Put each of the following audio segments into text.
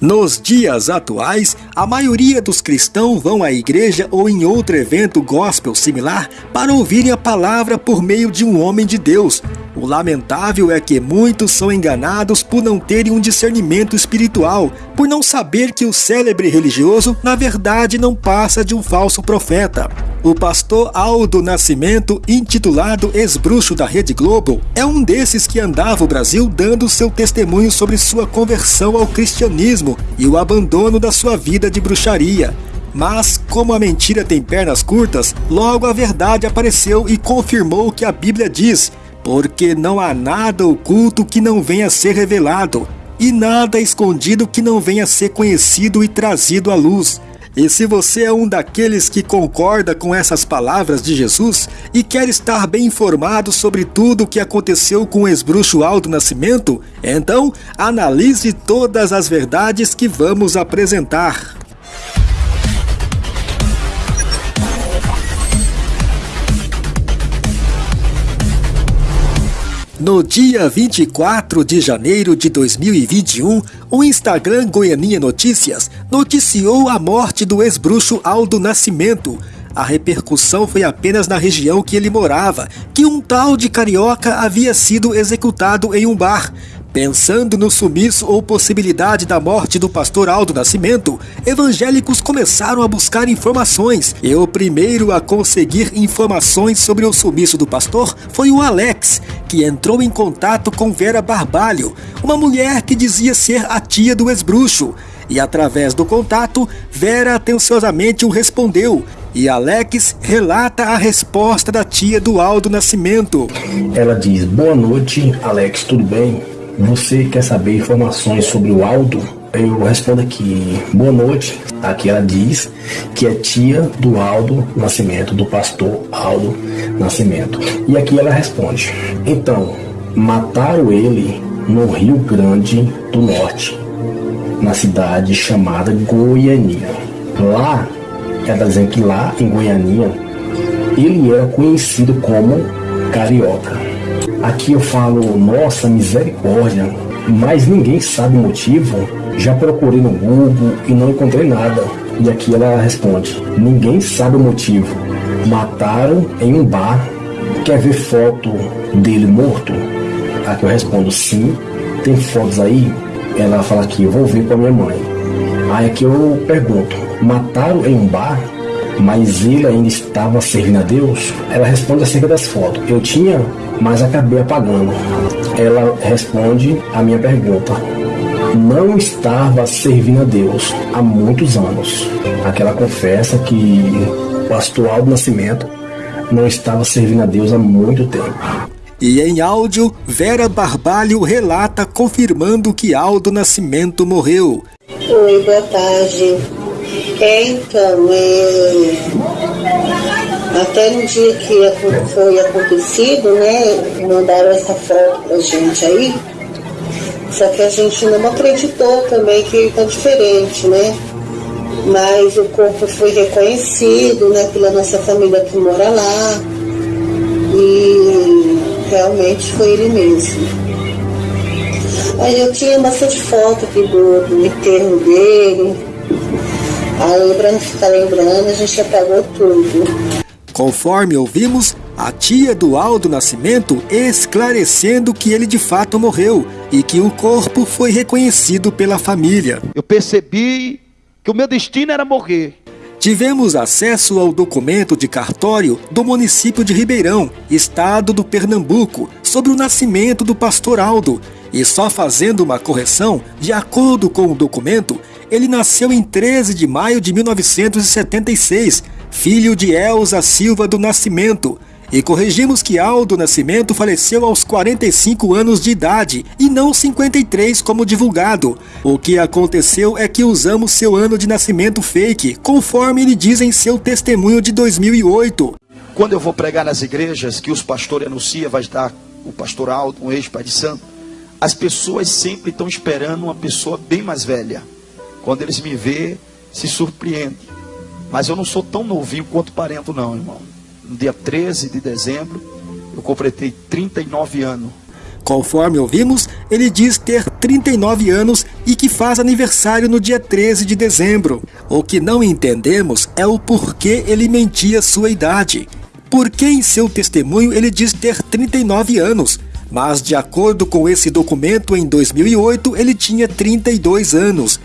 Nos dias atuais, a maioria dos cristãos vão à igreja ou em outro evento gospel similar para ouvirem a palavra por meio de um homem de Deus. O lamentável é que muitos são enganados por não terem um discernimento espiritual, por não saber que o célebre religioso, na verdade, não passa de um falso profeta. O pastor Aldo Nascimento, intitulado Ex-Bruxo da Rede Globo, é um desses que andava o Brasil dando seu testemunho sobre sua conversão ao cristianismo e o abandono da sua vida de bruxaria. Mas, como a mentira tem pernas curtas, logo a verdade apareceu e confirmou o que a Bíblia diz: porque não há nada oculto que não venha a ser revelado, e nada escondido que não venha a ser conhecido e trazido à luz. E se você é um daqueles que concorda com essas palavras de Jesus e quer estar bem informado sobre tudo o que aconteceu com o ex-bruxo Aldo Nascimento, então analise todas as verdades que vamos apresentar. No dia 24 de janeiro de 2021, o Instagram Goianinha Notícias noticiou a morte do ex-bruxo Aldo Nascimento. A repercussão foi apenas na região que ele morava, que um tal de carioca havia sido executado em um bar. Pensando no sumiço ou possibilidade da morte do pastor Aldo Nascimento, evangélicos começaram a buscar informações. E o primeiro a conseguir informações sobre o sumiço do pastor foi o Alex, que entrou em contato com Vera Barbalho, uma mulher que dizia ser a tia do ex-bruxo. E através do contato, Vera atenciosamente o respondeu, e Alex relata a resposta da tia do Aldo Nascimento. Ela diz: Boa noite, Alex, tudo bem? Você quer saber informações sobre o Aldo? Eu respondo aqui, boa noite. Aqui ela diz que é tia do Aldo Nascimento, do pastor Aldo Nascimento. E aqui ela responde: então, mataram ele no Rio Grande do Norte, na cidade chamada Goianinha. Lá, ela dizendo que lá em Goianinha, ele era conhecido como Carioca. Aqui eu falo, nossa misericórdia, mas ninguém sabe o motivo. Já procurei no Google e não encontrei nada. E aqui ela responde: ninguém sabe o motivo. Mataram em um bar. Quer ver foto dele morto? Aqui eu respondo: sim. Tem fotos aí? Ela fala aqui: eu vou ver com a minha mãe. Aí aqui eu pergunto: mataram em um bar? Mas ele ainda estava servindo a Deus? Ela responde acerca das fotos. Eu tinha mas acabei apagando. Ela responde a minha pergunta. Não estava servindo a Deus há muitos anos. Aquela confessa que o pastor Aldo Nascimento não estava servindo a Deus há muito tempo. E em áudio, Vera Barbalho relata confirmando que Aldo Nascimento morreu. Oi, boa tarde. Então, é... Até no dia que foi acontecido, né? Mandaram essa foto pra gente aí. Só que a gente não acreditou também que tá diferente, né? Mas o corpo foi reconhecido, né, pela nossa família que mora lá. E realmente foi ele mesmo. Aí eu tinha bastante foto aqui do, do enterro dele. Aí pra não ficar lembrando, a gente apagou tudo. Conforme ouvimos, a tia do Aldo Nascimento esclarecendo que ele de fato morreu e que o corpo foi reconhecido pela família. Eu percebi que o meu destino era morrer. Tivemos acesso ao documento de cartório do município de Ribeirão, estado do Pernambuco, sobre o nascimento do pastor Aldo. E só fazendo uma correção, de acordo com o documento, ele nasceu em 13 de maio de 1976 filho de Elza Silva do Nascimento, e corrigimos que Aldo Nascimento faleceu aos 45 anos de idade e não 53 como divulgado. O que aconteceu é que usamos seu ano de nascimento fake, conforme ele diz em seu testemunho de 2008. Quando eu vou pregar nas igrejas que os pastores anunciam, vai estar o pastor Aldo, um ex-pai de santo, as pessoas sempre estão esperando uma pessoa bem mais velha. Quando eles me vê, se surpreendem. Mas eu não sou tão novinho quanto parento, não, irmão. No dia 13 de dezembro, eu completei 39 anos. Conforme ouvimos, ele diz ter 39 anos e que faz aniversário no dia 13 de dezembro. O que não entendemos é o porquê ele mentia sua idade. Por que em seu testemunho ele diz ter 39 anos? Mas, de acordo com esse documento, em 2008 ele tinha 32 anos.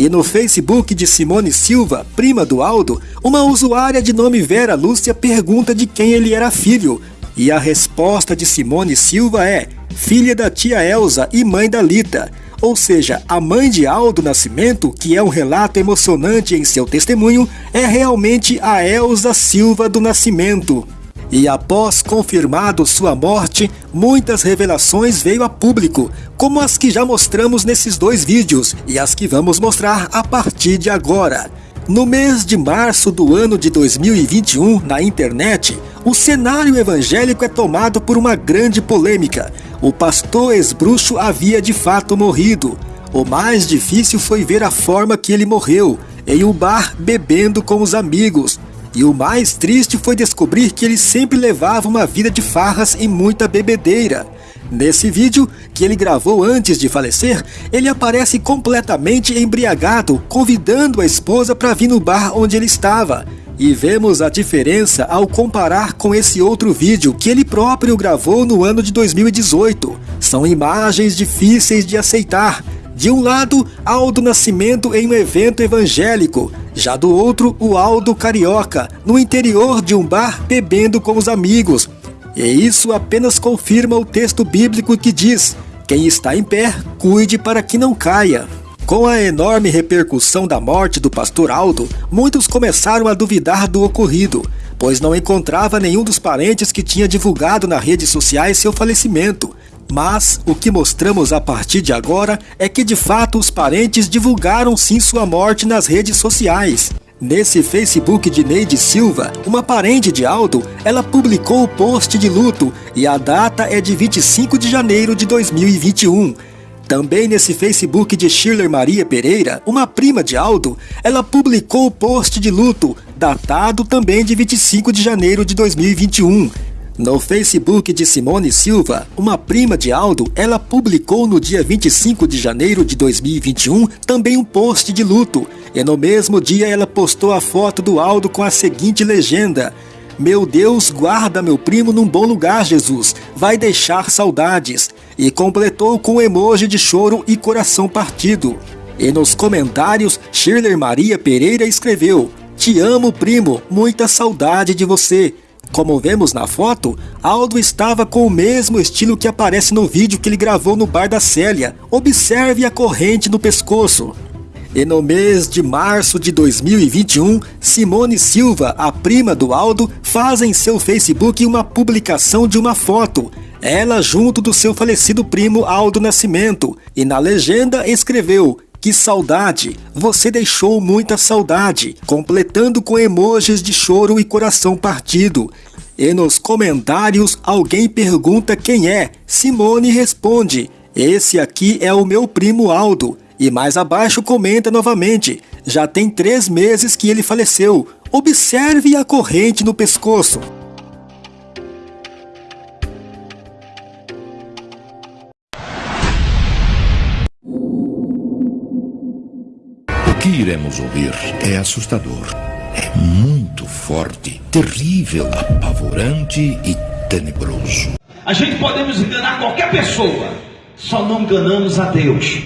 E no Facebook de Simone Silva, prima do Aldo, uma usuária de nome Vera Lúcia pergunta de quem ele era filho. E a resposta de Simone Silva é: filha da tia Elsa e mãe da Lita. Ou seja, a mãe de Aldo Nascimento, que é um relato emocionante em seu testemunho, é realmente a Elsa Silva do Nascimento. E após confirmado sua morte, muitas revelações veio a público, como as que já mostramos nesses dois vídeos e as que vamos mostrar a partir de agora. No mês de março do ano de 2021, na internet, o cenário evangélico é tomado por uma grande polêmica. O pastor ex-bruxo havia de fato morrido. O mais difícil foi ver a forma que ele morreu, em um bar bebendo com os amigos, e o mais triste foi descobrir que ele sempre levava uma vida de farras e muita bebedeira. Nesse vídeo, que ele gravou antes de falecer, ele aparece completamente embriagado, convidando a esposa para vir no bar onde ele estava. E vemos a diferença ao comparar com esse outro vídeo que ele próprio gravou no ano de 2018. São imagens difíceis de aceitar, de um lado, Aldo Nascimento em um evento evangélico, já do outro, o Aldo Carioca, no interior de um bar bebendo com os amigos. E isso apenas confirma o texto bíblico que diz: quem está em pé, cuide para que não caia. Com a enorme repercussão da morte do pastor Aldo, muitos começaram a duvidar do ocorrido, pois não encontrava nenhum dos parentes que tinha divulgado nas redes sociais seu falecimento. Mas o que mostramos a partir de agora é que de fato os parentes divulgaram sim sua morte nas redes sociais. Nesse Facebook de Neide Silva, uma parente de Aldo, ela publicou o post de luto e a data é de 25 de janeiro de 2021. Também nesse Facebook de Shirley Maria Pereira, uma prima de Aldo, ela publicou o post de luto, datado também de 25 de janeiro de 2021. No Facebook de Simone Silva, uma prima de Aldo, ela publicou no dia 25 de janeiro de 2021 também um post de luto. E no mesmo dia ela postou a foto do Aldo com a seguinte legenda: Meu Deus, guarda meu primo num bom lugar, Jesus. Vai deixar saudades. E completou com emoji de choro e coração partido. E nos comentários, Shirley Maria Pereira escreveu: Te amo, primo, muita saudade de você. Como vemos na foto, Aldo estava com o mesmo estilo que aparece no vídeo que ele gravou no bar da Célia. Observe a corrente no pescoço. E no mês de março de 2021, Simone Silva, a prima do Aldo, faz em seu Facebook uma publicação de uma foto. Ela junto do seu falecido primo Aldo Nascimento. E na legenda escreveu: que saudade! Você deixou muita saudade, completando com emojis de choro e coração partido. E nos comentários alguém pergunta quem é. Simone responde: Esse aqui é o meu primo Aldo. E mais abaixo comenta novamente: Já tem três meses que ele faleceu. Observe a corrente no pescoço. Iremos ouvir é assustador. É muito forte, terrível, apavorante e tenebroso. A gente podemos enganar qualquer pessoa, só não enganamos a Deus.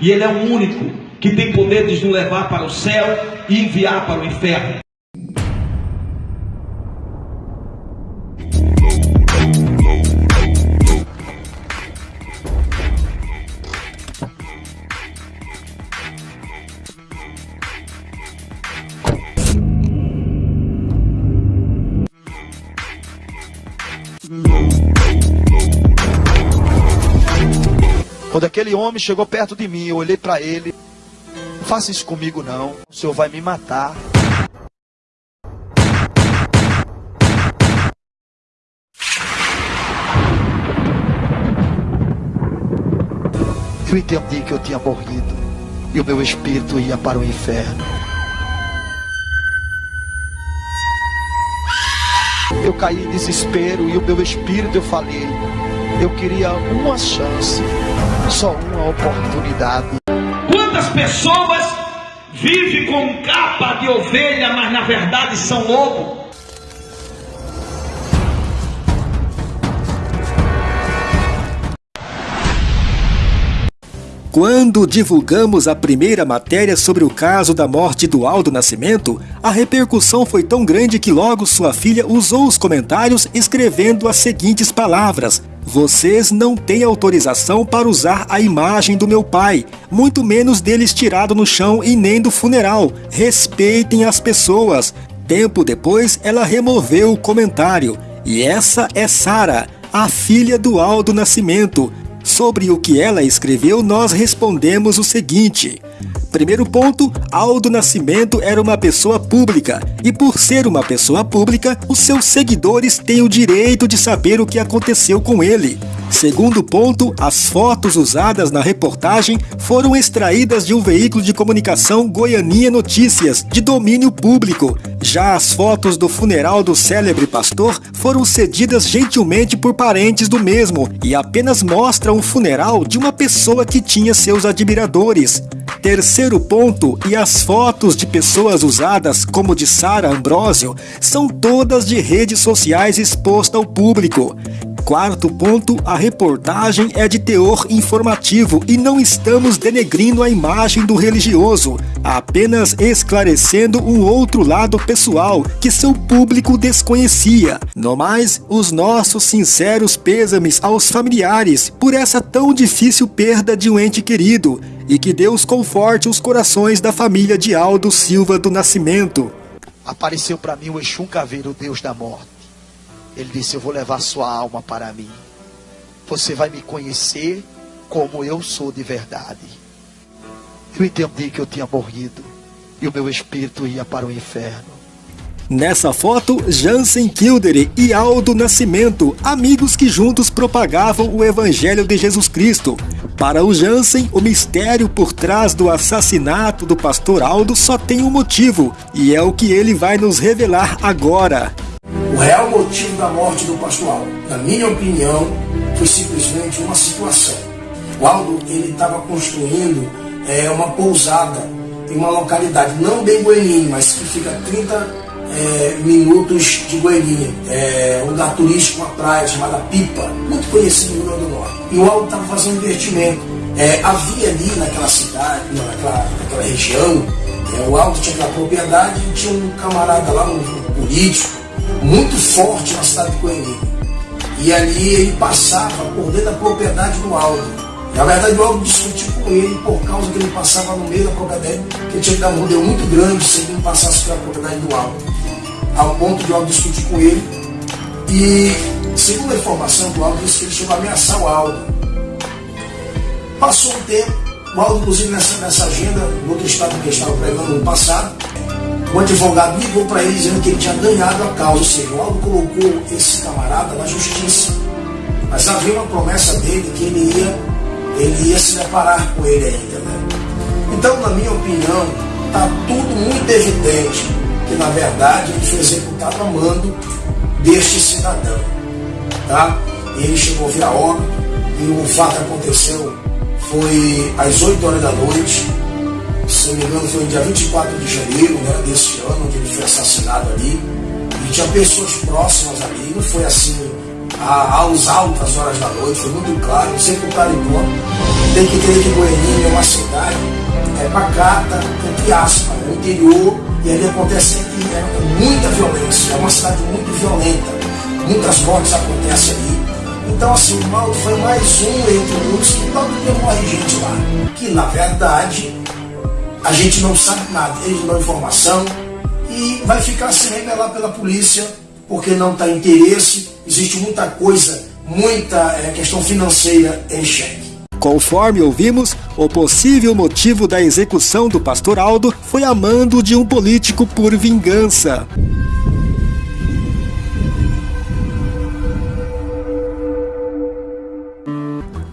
E Ele é o único que tem poder de nos levar para o céu e enviar para o inferno. Quando aquele homem chegou perto de mim, eu olhei para ele. Não faça isso comigo não. O senhor vai me matar. Eu entendi que eu tinha morrido e o meu espírito ia para o inferno. eu caí em desespero e o meu espírito eu falei, eu queria uma chance, só uma oportunidade. Quantas pessoas vivem com capa de ovelha, mas na verdade são lobo? Quando divulgamos a primeira matéria sobre o caso da morte do Aldo Nascimento, a repercussão foi tão grande que logo sua filha usou os comentários escrevendo as seguintes palavras: Vocês não têm autorização para usar a imagem do meu pai, muito menos dele estirado no chão e nem do funeral. Respeitem as pessoas. Tempo depois, ela removeu o comentário. E essa é Sara, a filha do Aldo Nascimento, Sobre o que ela escreveu, nós respondemos o seguinte. Primeiro ponto, Aldo Nascimento era uma pessoa pública e por ser uma pessoa pública, os seus seguidores têm o direito de saber o que aconteceu com ele. Segundo ponto, as fotos usadas na reportagem foram extraídas de um veículo de comunicação Goianinha Notícias, de domínio público. Já as fotos do funeral do célebre pastor foram cedidas gentilmente por parentes do mesmo e apenas mostram o funeral de uma pessoa que tinha seus admiradores. Terceiro ponto, e as fotos de pessoas usadas, como de Sara Ambrosio, são todas de redes sociais expostas ao público. Quarto ponto, a reportagem é de teor informativo e não estamos denegrindo a imagem do religioso, apenas esclarecendo um outro lado pessoal que seu público desconhecia. No mais, os nossos sinceros pêsames aos familiares por essa tão difícil perda de um ente querido e que Deus conforte os corações da família de Aldo Silva do Nascimento. Apareceu para mim o Exum Caveiro, Deus da morte. Ele disse: Eu vou levar sua alma para mim. Você vai me conhecer como eu sou de verdade. Eu entendi que eu tinha morrido e o meu espírito ia para o inferno. Nessa foto, Jansen Kildare e Aldo Nascimento, amigos que juntos propagavam o Evangelho de Jesus Cristo. Para o Jansen, o mistério por trás do assassinato do pastor Aldo só tem um motivo, e é o que ele vai nos revelar agora. O real motivo da morte do pastor Aldo, na minha opinião, foi simplesmente uma situação. O Aldo estava construindo é, uma pousada em uma localidade, não bem Goiânia, mas que fica 30 é, minutos de Goiânia, é, um lugar turístico, uma praia chamada Pipa, muito conhecido no Rio Grande do Norte. E o Aldo estava fazendo investimento. É, havia ali naquela cidade, naquela, naquela região, é, o Aldo tinha aquela propriedade e tinha um camarada lá, um político, muito forte na cidade de Goiânia. E ali ele passava por dentro da propriedade do Aldo. Na verdade, o Aldo discutiu com ele por causa que ele passava no meio da propriedade, que ele tinha que dar um rodeio muito grande se ele não passasse pela propriedade do Aldo ao ponto de Aldo discutir com ele. E, segundo a informação do Aldo, disse que ele chegou a ameaçar o Aldo. Passou um tempo, o Aldo, inclusive nessa, nessa agenda, no outro estado que estava pregando no passado, o advogado ligou para ele dizendo que ele tinha ganhado a causa, ou seja, o Aldo colocou esse camarada na justiça. Mas havia uma promessa dele que ele ia, ele ia se deparar com ele ainda. Né? Então, na minha opinião, está tudo muito evidente que na verdade ele foi executado a mando deste cidadão. Tá? Ele chegou via óbito e o fato aconteceu foi às 8 horas da noite, se não me engano foi no dia 24 de janeiro né, deste ano, onde ele foi assassinado ali. E tinha pessoas próximas ali, não foi assim às altas horas da noite, foi muito claro, sempre o cara Tem que entender que Goiânia é uma cidade é pacata, entre aspas, no interior e ali acontece sempre é, muita violência, é uma cidade muito violenta, muitas mortes acontecem ali. Então assim, o foi mais um entre muitos que todo dia morre gente lá. Que na verdade a gente não sabe nada, eles dão informação e vai ficar sem revelar pela polícia, porque não está interesse, existe muita coisa, muita é, questão financeira em xeque. Conforme ouvimos, o possível motivo da execução do pastor Aldo foi a mando de um político por vingança.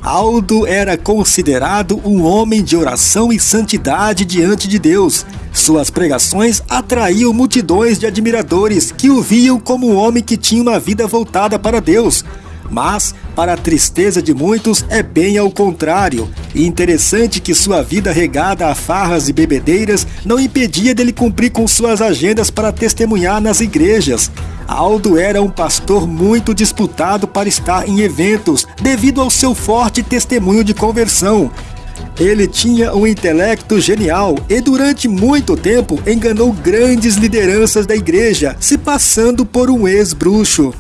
Aldo era considerado um homem de oração e santidade diante de Deus. Suas pregações atraíam multidões de admiradores que o viam como um homem que tinha uma vida voltada para Deus. Mas, para a tristeza de muitos, é bem ao contrário. E interessante que sua vida regada a farras e bebedeiras não impedia dele cumprir com suas agendas para testemunhar nas igrejas. Aldo era um pastor muito disputado para estar em eventos, devido ao seu forte testemunho de conversão. Ele tinha um intelecto genial e durante muito tempo enganou grandes lideranças da igreja, se passando por um ex-bruxo.